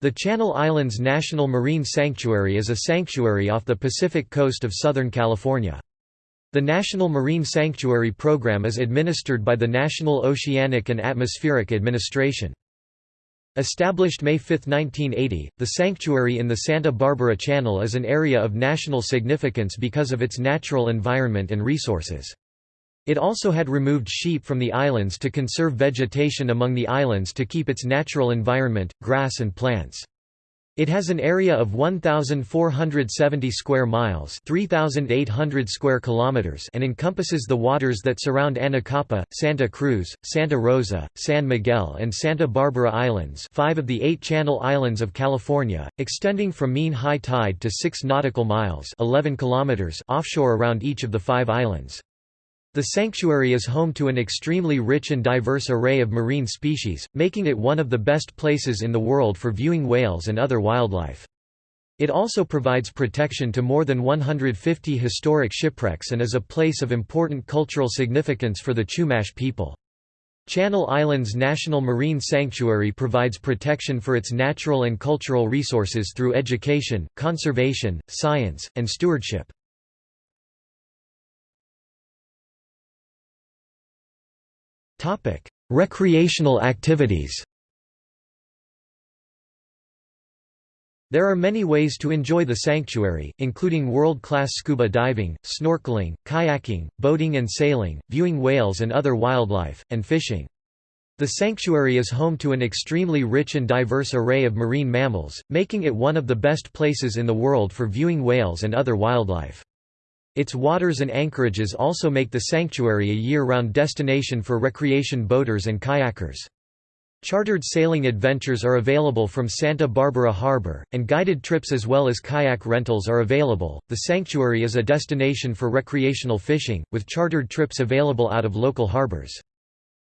The Channel Islands National Marine Sanctuary is a sanctuary off the Pacific coast of Southern California. The National Marine Sanctuary Program is administered by the National Oceanic and Atmospheric Administration. Established May 5, 1980, the sanctuary in the Santa Barbara Channel is an area of national significance because of its natural environment and resources. It also had removed sheep from the islands to conserve vegetation among the islands to keep its natural environment, grass and plants. It has an area of 1470 square miles, 3800 square kilometers, and encompasses the waters that surround Anacapa, Santa Cruz, Santa Rosa, San Miguel and Santa Barbara Islands, 5 of the 8 Channel Islands of California, extending from mean high tide to 6 nautical miles, 11 kilometers offshore around each of the 5 islands. The sanctuary is home to an extremely rich and diverse array of marine species, making it one of the best places in the world for viewing whales and other wildlife. It also provides protection to more than 150 historic shipwrecks and is a place of important cultural significance for the Chumash people. Channel Islands National Marine Sanctuary provides protection for its natural and cultural resources through education, conservation, science, and stewardship. Topic: Recreational activities. There are many ways to enjoy the sanctuary, including world-class scuba diving, snorkeling, kayaking, boating and sailing, viewing whales and other wildlife, and fishing. The sanctuary is home to an extremely rich and diverse array of marine mammals, making it one of the best places in the world for viewing whales and other wildlife. Its waters and anchorages also make the sanctuary a year-round destination for recreation boaters and kayakers. Chartered sailing adventures are available from Santa Barbara Harbor, and guided trips as well as kayak rentals are available. The sanctuary is a destination for recreational fishing, with chartered trips available out of local harbors.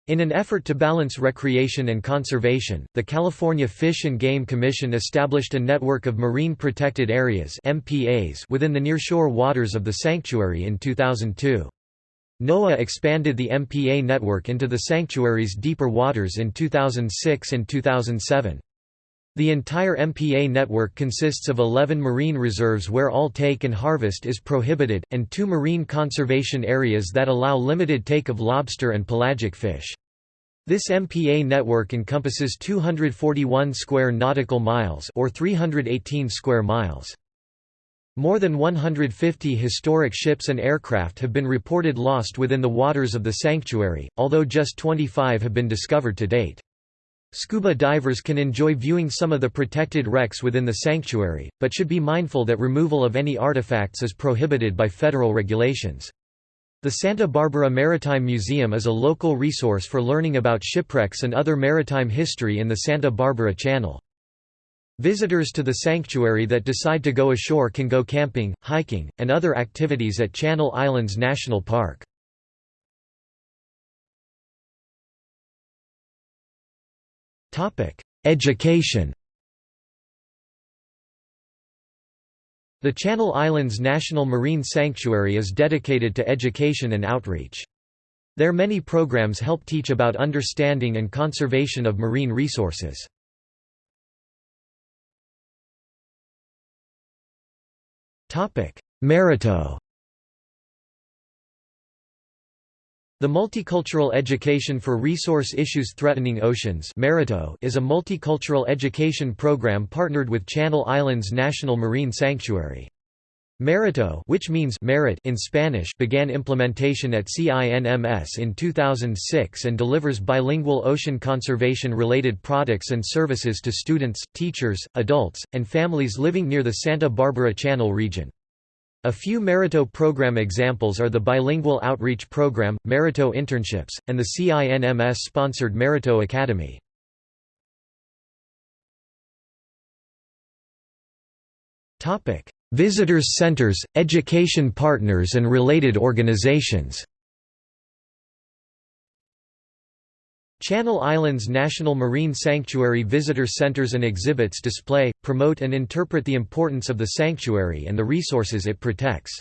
In an effort to balance recreation and conservation, the California Fish and Game Commission established a network of marine protected areas MPAs within the nearshore waters of the sanctuary in 2002. NOAA expanded the MPA network into the sanctuary's deeper waters in 2006 and 2007. The entire MPA network consists of 11 marine reserves where all take and harvest is prohibited, and two marine conservation areas that allow limited take of lobster and pelagic fish. This MPA network encompasses 241 square nautical miles or 318 square miles. More than 150 historic ships and aircraft have been reported lost within the waters of the sanctuary, although just 25 have been discovered to date. Scuba divers can enjoy viewing some of the protected wrecks within the sanctuary, but should be mindful that removal of any artifacts is prohibited by federal regulations. The Santa Barbara Maritime Museum is a local resource for learning about shipwrecks and other maritime history in the Santa Barbara Channel. Visitors to the sanctuary that decide to go ashore can go camping, hiking, and other activities at Channel Islands National Park. Education The Channel Islands National Marine Sanctuary is dedicated to education and outreach. Their many programs help teach about understanding and conservation of marine resources. Merito The Multicultural Education for Resource Issues Threatening Oceans is a multicultural education program partnered with Channel Islands National Marine Sanctuary. Merito which means merit in Spanish began implementation at CINMS in 2006 and delivers bilingual ocean conservation-related products and services to students, teachers, adults, and families living near the Santa Barbara Channel region. A few Merito program examples are the Bilingual Outreach Program, Merito Internships, and the CINMS-sponsored Merito Academy. Visitors centers, education partners and related organizations Channel Islands National Marine Sanctuary visitor centers and exhibits display, promote and interpret the importance of the sanctuary and the resources it protects.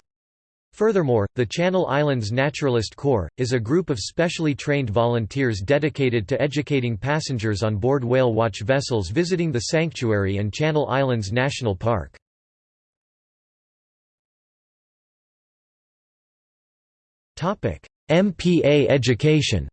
Furthermore, the Channel Islands Naturalist Corps, is a group of specially trained volunteers dedicated to educating passengers on board whale watch vessels visiting the sanctuary and Channel Islands National Park. MPA education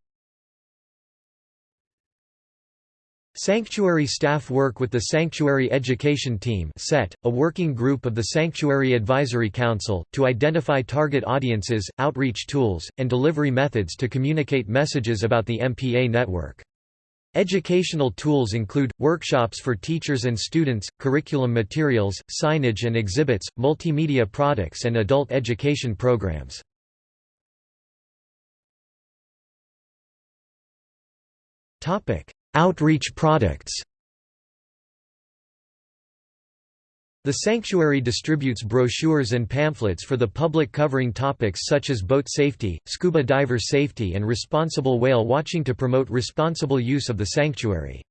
Sanctuary staff work with the Sanctuary Education Team SET, a working group of the Sanctuary Advisory Council, to identify target audiences, outreach tools, and delivery methods to communicate messages about the MPA network. Educational tools include, workshops for teachers and students, curriculum materials, signage and exhibits, multimedia products and adult education programs. Outreach products The sanctuary distributes brochures and pamphlets for the public covering topics such as boat safety, scuba diver safety and responsible whale watching to promote responsible use of the sanctuary.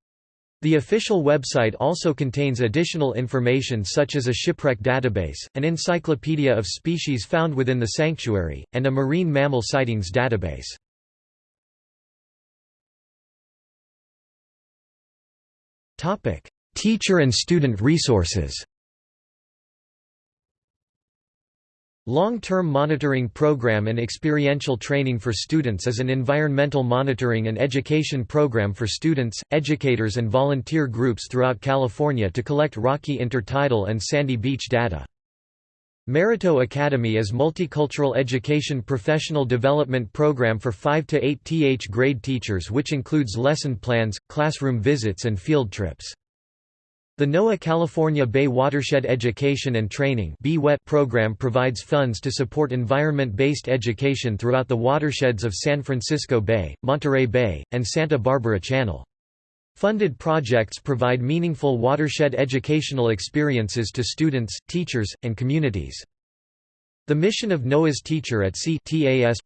The official website also contains additional information such as a shipwreck database, an encyclopedia of species found within the sanctuary, and a marine mammal sightings database. Topic: Teacher and student resources. Long-term monitoring program and experiential training for students is an environmental monitoring and education program for students, educators and volunteer groups throughout California to collect rocky intertidal and sandy beach data. Merito Academy is multicultural education professional development program for 5 to 8 th grade teachers which includes lesson plans, classroom visits and field trips. The NOAA California Bay Watershed Education and Training program provides funds to support environment-based education throughout the watersheds of San Francisco Bay, Monterey Bay, and Santa Barbara Channel. Funded projects provide meaningful watershed educational experiences to students, teachers, and communities. The mission of NOAA's Teacher at Sea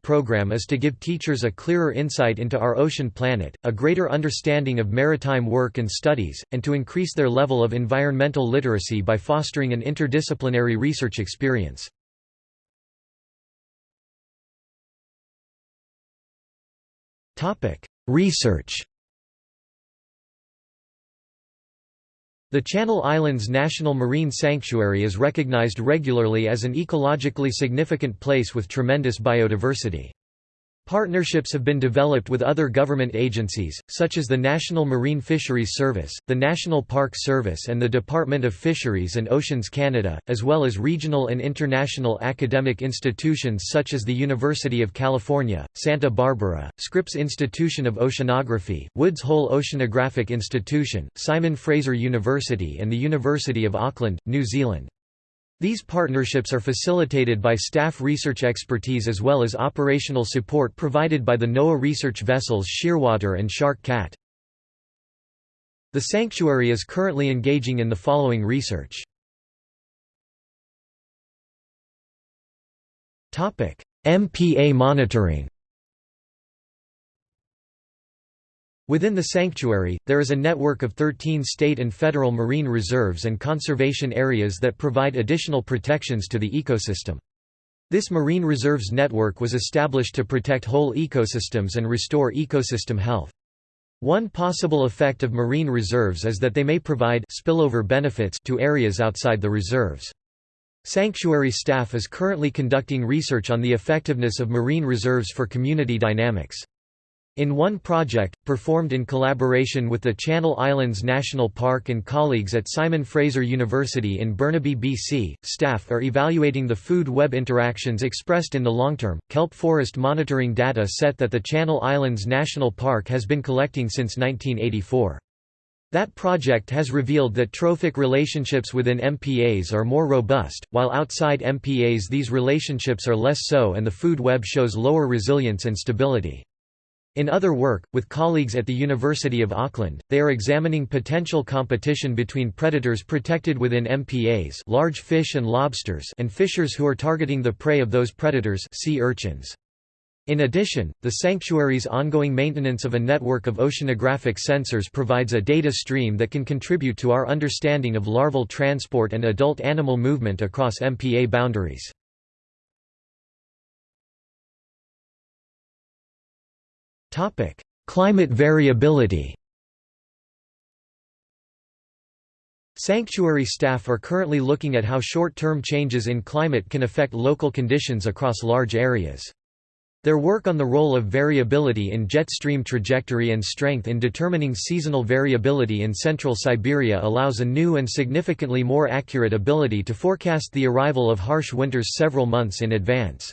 program is to give teachers a clearer insight into our ocean planet, a greater understanding of maritime work and studies, and to increase their level of environmental literacy by fostering an interdisciplinary research experience. Research The Channel Islands National Marine Sanctuary is recognized regularly as an ecologically significant place with tremendous biodiversity. Partnerships have been developed with other government agencies, such as the National Marine Fisheries Service, the National Park Service and the Department of Fisheries and Oceans Canada, as well as regional and international academic institutions such as the University of California, Santa Barbara, Scripps Institution of Oceanography, Woods Hole Oceanographic Institution, Simon Fraser University and the University of Auckland, New Zealand. These partnerships are facilitated by staff research expertise as well as operational support provided by the NOAA research vessels Shearwater and Shark Cat. The sanctuary is currently engaging in the following research. MPA monitoring Within the sanctuary, there is a network of 13 state and federal marine reserves and conservation areas that provide additional protections to the ecosystem. This marine reserves network was established to protect whole ecosystems and restore ecosystem health. One possible effect of marine reserves is that they may provide spillover benefits to areas outside the reserves. Sanctuary staff is currently conducting research on the effectiveness of marine reserves for community dynamics. In one project, performed in collaboration with the Channel Islands National Park and colleagues at Simon Fraser University in Burnaby, BC, staff are evaluating the food web interactions expressed in the long-term, kelp forest monitoring data set that the Channel Islands National Park has been collecting since 1984. That project has revealed that trophic relationships within MPAs are more robust, while outside MPAs these relationships are less so and the food web shows lower resilience and stability. In other work, with colleagues at the University of Auckland, they are examining potential competition between predators protected within MPAs large fish and lobsters and fishers who are targeting the prey of those predators sea urchins. In addition, the sanctuary's ongoing maintenance of a network of oceanographic sensors provides a data stream that can contribute to our understanding of larval transport and adult animal movement across MPA boundaries. Climate variability Sanctuary staff are currently looking at how short-term changes in climate can affect local conditions across large areas. Their work on the role of variability in jet stream trajectory and strength in determining seasonal variability in central Siberia allows a new and significantly more accurate ability to forecast the arrival of harsh winters several months in advance.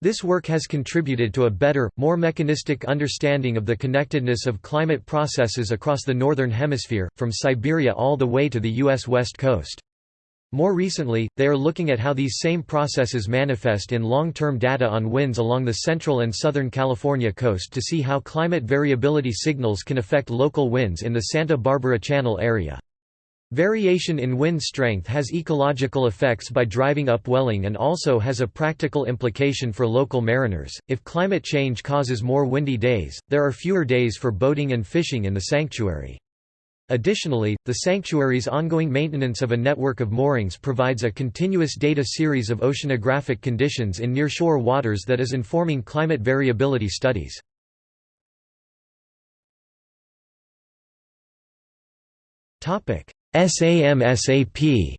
This work has contributed to a better, more mechanistic understanding of the connectedness of climate processes across the Northern Hemisphere, from Siberia all the way to the U.S. West Coast. More recently, they are looking at how these same processes manifest in long-term data on winds along the central and southern California coast to see how climate variability signals can affect local winds in the Santa Barbara Channel area. Variation in wind strength has ecological effects by driving upwelling and also has a practical implication for local mariners. If climate change causes more windy days, there are fewer days for boating and fishing in the sanctuary. Additionally, the sanctuary's ongoing maintenance of a network of moorings provides a continuous data series of oceanographic conditions in nearshore waters that is informing climate variability studies. Topic: SAMSAP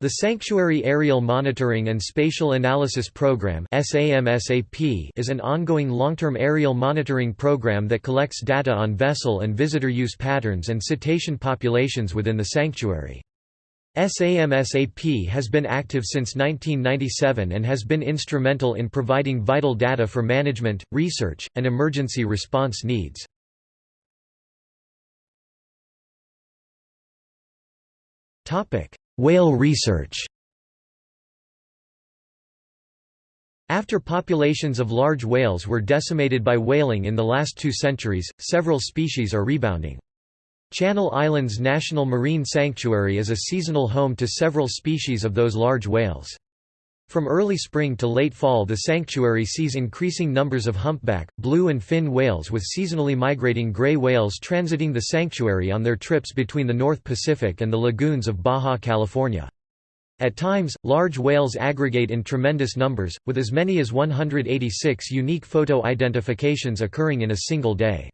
The Sanctuary Aerial Monitoring and Spatial Analysis Program is an ongoing long-term aerial monitoring program that collects data on vessel and visitor use patterns and cetacean populations within the sanctuary. SAMSAP has been active since 1997 and has been instrumental in providing vital data for management, research, and emergency response needs. Whale research After populations of large whales were decimated by whaling in the last two centuries, several species are rebounding. Channel Islands National Marine Sanctuary is a seasonal home to several species of those large whales. From early spring to late fall the sanctuary sees increasing numbers of humpback, blue and fin whales with seasonally migrating gray whales transiting the sanctuary on their trips between the North Pacific and the lagoons of Baja California. At times, large whales aggregate in tremendous numbers, with as many as 186 unique photo identifications occurring in a single day.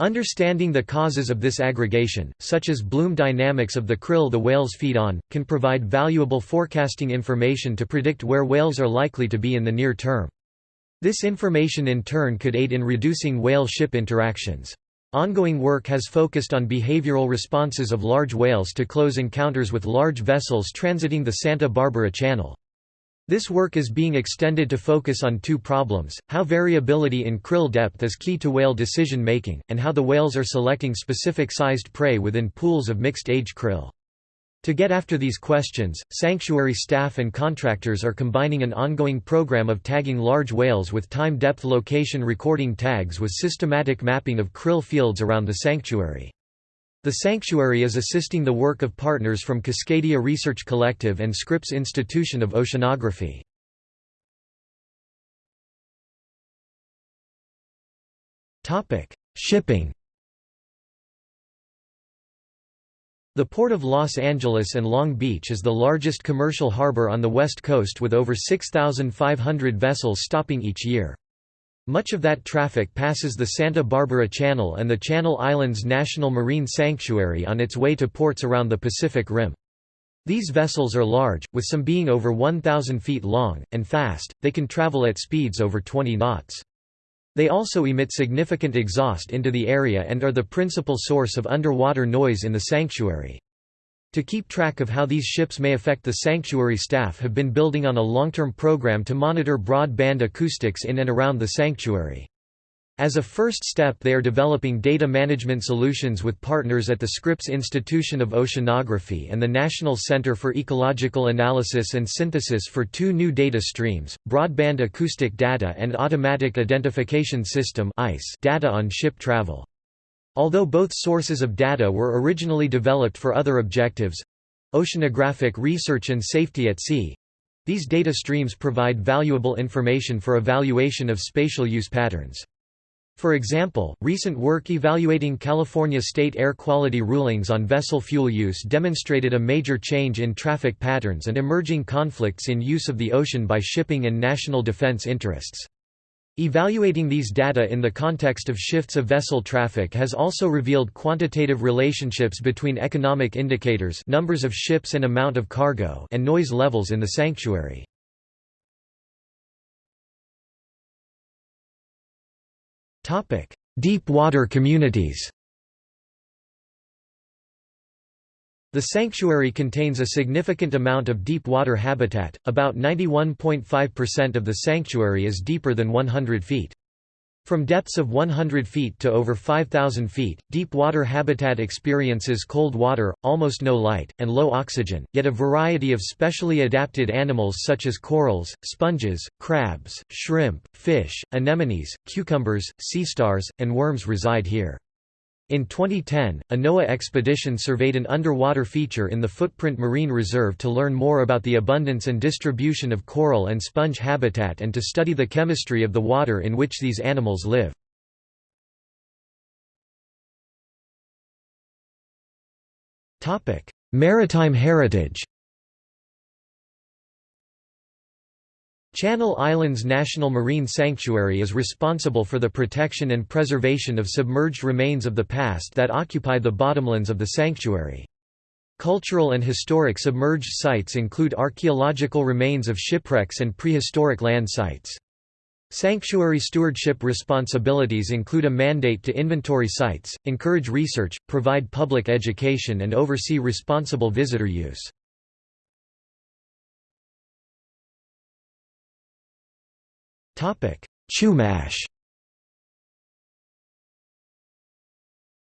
Understanding the causes of this aggregation, such as bloom dynamics of the krill the whales feed on, can provide valuable forecasting information to predict where whales are likely to be in the near term. This information in turn could aid in reducing whale-ship interactions. Ongoing work has focused on behavioral responses of large whales to close encounters with large vessels transiting the Santa Barbara Channel. This work is being extended to focus on two problems, how variability in krill depth is key to whale decision-making, and how the whales are selecting specific sized prey within pools of mixed-age krill. To get after these questions, sanctuary staff and contractors are combining an ongoing program of tagging large whales with time-depth location recording tags with systematic mapping of krill fields around the sanctuary. The sanctuary is assisting the work of partners from Cascadia Research Collective and Scripps Institution of Oceanography. Shipping The Port of Los Angeles and Long Beach is the largest commercial harbor on the West Coast with over 6,500 vessels stopping each year. Much of that traffic passes the Santa Barbara Channel and the Channel Islands National Marine Sanctuary on its way to ports around the Pacific Rim. These vessels are large, with some being over 1,000 feet long, and fast, they can travel at speeds over 20 knots. They also emit significant exhaust into the area and are the principal source of underwater noise in the sanctuary. To keep track of how these ships may affect the sanctuary staff have been building on a long-term program to monitor broadband acoustics in and around the sanctuary. As a first step they are developing data management solutions with partners at the Scripps Institution of Oceanography and the National Center for Ecological Analysis and Synthesis for two new data streams, Broadband Acoustic Data and Automatic Identification System data on ship travel. Although both sources of data were originally developed for other objectives—oceanographic research and safety at sea—these data streams provide valuable information for evaluation of spatial use patterns. For example, recent work evaluating California state air quality rulings on vessel fuel use demonstrated a major change in traffic patterns and emerging conflicts in use of the ocean by shipping and national defense interests. Evaluating these data in the context of shifts of vessel traffic has also revealed quantitative relationships between economic indicators numbers of ships and amount of cargo and noise levels in the sanctuary. Deep water communities The sanctuary contains a significant amount of deep water habitat, about 91.5% of the sanctuary is deeper than 100 feet. From depths of 100 feet to over 5,000 feet, deep water habitat experiences cold water, almost no light, and low oxygen, yet a variety of specially adapted animals such as corals, sponges, crabs, shrimp, fish, anemones, cucumbers, sea stars, and worms reside here. In 2010, a NOAA expedition surveyed an underwater feature in the Footprint Marine Reserve to learn more about the abundance and distribution of coral and sponge habitat and to study the chemistry of the water in which these animals live. Maritime heritage Channel Islands National Marine Sanctuary is responsible for the protection and preservation of submerged remains of the past that occupy the bottomlands of the sanctuary. Cultural and historic submerged sites include archaeological remains of shipwrecks and prehistoric land sites. Sanctuary stewardship responsibilities include a mandate to inventory sites, encourage research, provide public education and oversee responsible visitor use. Chumash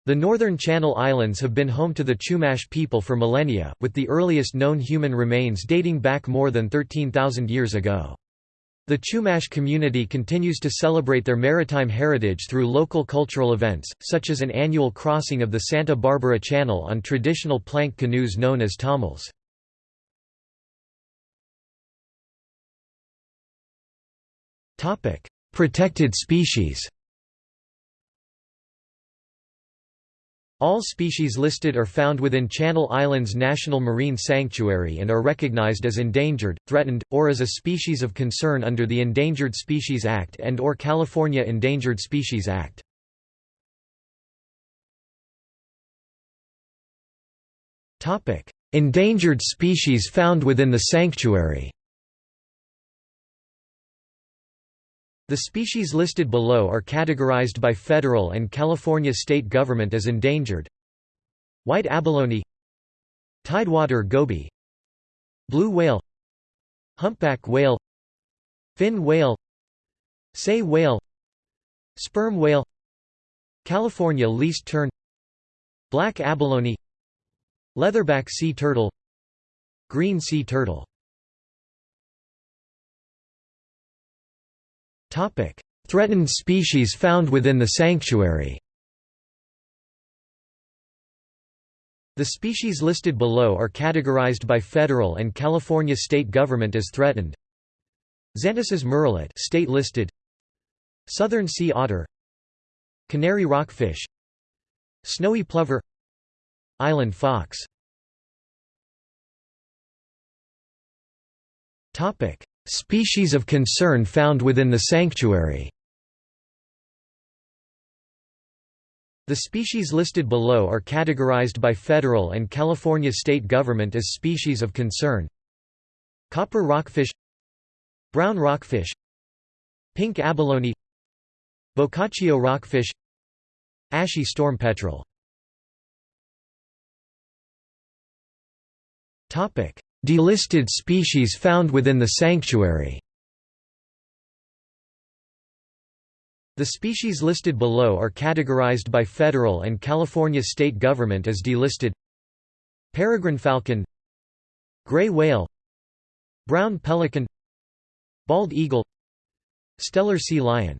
The northern Channel Islands have been home to the Chumash people for millennia, with the earliest known human remains dating back more than 13,000 years ago. The Chumash community continues to celebrate their maritime heritage through local cultural events, such as an annual crossing of the Santa Barbara Channel on traditional plank canoes known as tomols. Protected species All species listed are found within Channel Islands National Marine Sanctuary and are recognized as endangered, threatened, or as a species of concern under the Endangered Species Act and or California Endangered Species Act. Endangered species found within the sanctuary The species listed below are categorized by federal and California state government as endangered. White abalone Tidewater goby Blue whale Humpback whale Fin whale Sei whale Sperm whale California least tern Black abalone Leatherback sea turtle Green sea turtle Topic: Threatened species found within the sanctuary. The species listed below are categorized by federal and California state government as threatened. Xantus's murrelet state listed. Southern sea otter. Canary rockfish. Snowy plover. Island fox. Topic: Species of concern found within the sanctuary. The species listed below are categorized by federal and California state government as species of concern. Copper rockfish Brown rockfish Pink abalone Bocaccio rockfish Ashy storm petrel Delisted species found within the sanctuary. The species listed below are categorized by federal and California state government as delisted. Peregrine falcon Gray whale Brown pelican Bald eagle Steller sea lion.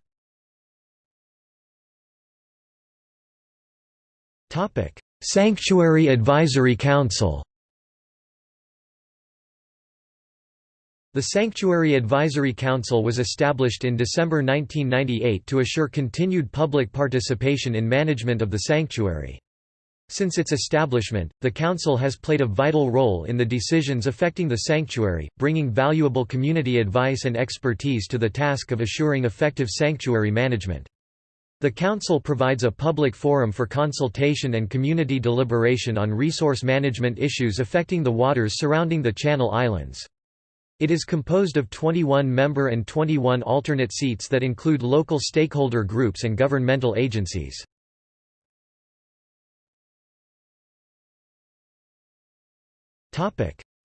Sanctuary Advisory Council The Sanctuary Advisory Council was established in December 1998 to assure continued public participation in management of the sanctuary. Since its establishment, the Council has played a vital role in the decisions affecting the sanctuary, bringing valuable community advice and expertise to the task of assuring effective sanctuary management. The Council provides a public forum for consultation and community deliberation on resource management issues affecting the waters surrounding the Channel Islands. It is composed of 21 member and 21 alternate seats that include local stakeholder groups and governmental agencies.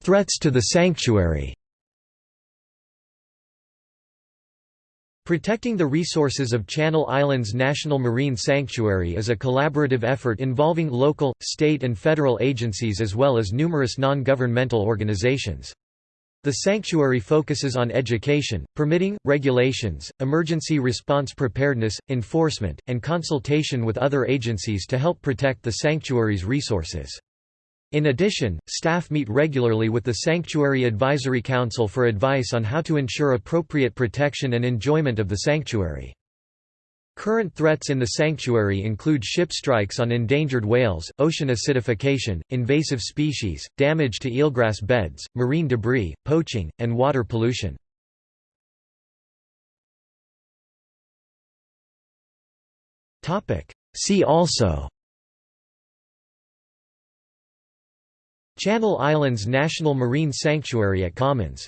Threats to the sanctuary Protecting the resources of Channel Islands National Marine Sanctuary is a collaborative effort involving local, state and federal agencies as well as numerous non-governmental organizations. The sanctuary focuses on education, permitting, regulations, emergency response preparedness, enforcement, and consultation with other agencies to help protect the sanctuary's resources. In addition, staff meet regularly with the Sanctuary Advisory Council for advice on how to ensure appropriate protection and enjoyment of the sanctuary. Current threats in the sanctuary include ship strikes on endangered whales, ocean acidification, invasive species, damage to eelgrass beds, marine debris, poaching, and water pollution. See also Channel Islands National Marine Sanctuary at Commons